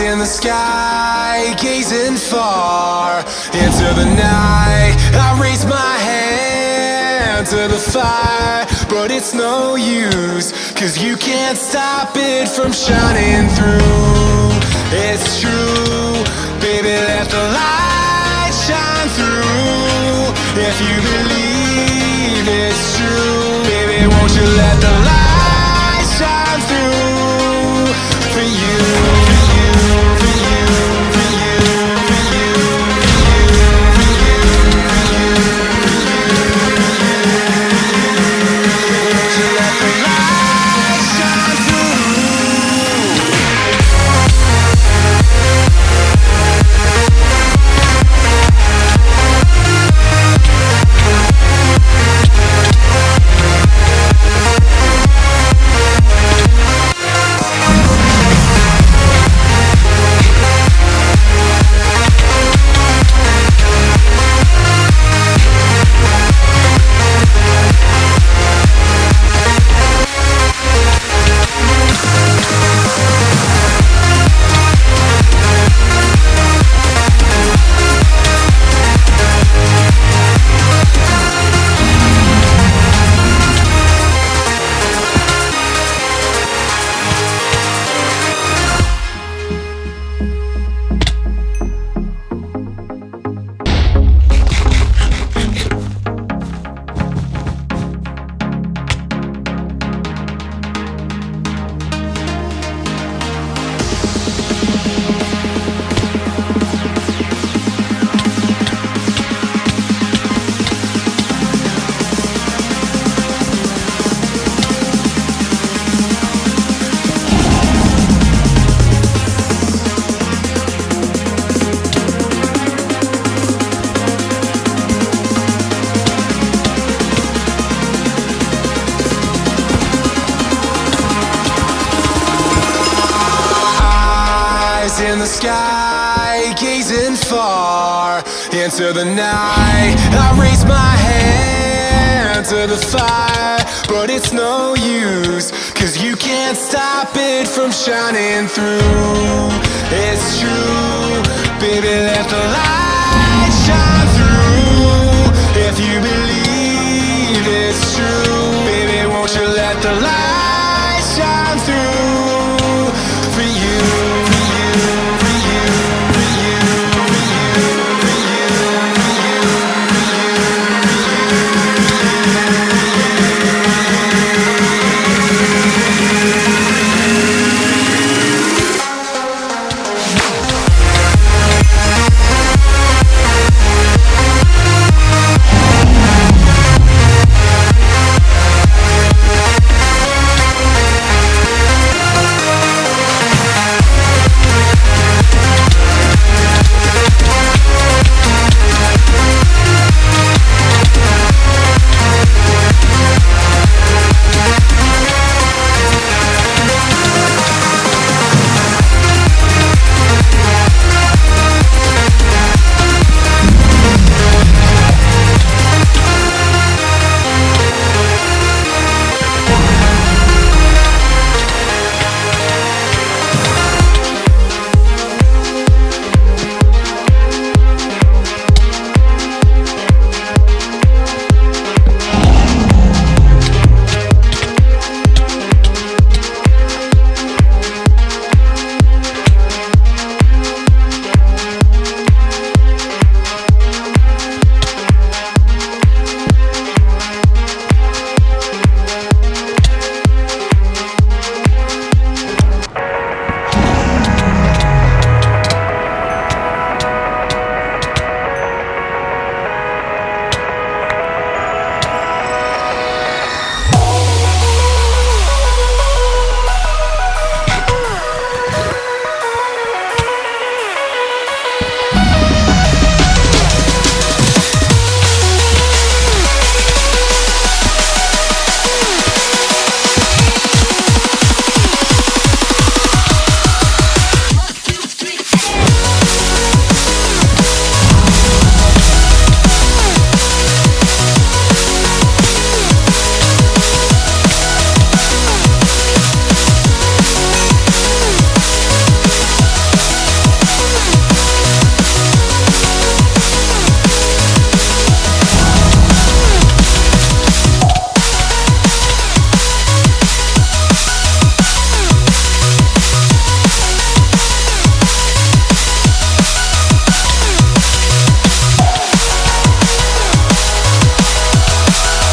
In the sky, gazing far into the night. I raise my hand to the fire, but it's no use, cause you can't stop it from shining through. In the sky, gazing far into the night. I raise my hand to the fire, but it's no use, cause you can't stop it from shining through. It's true, baby, let the light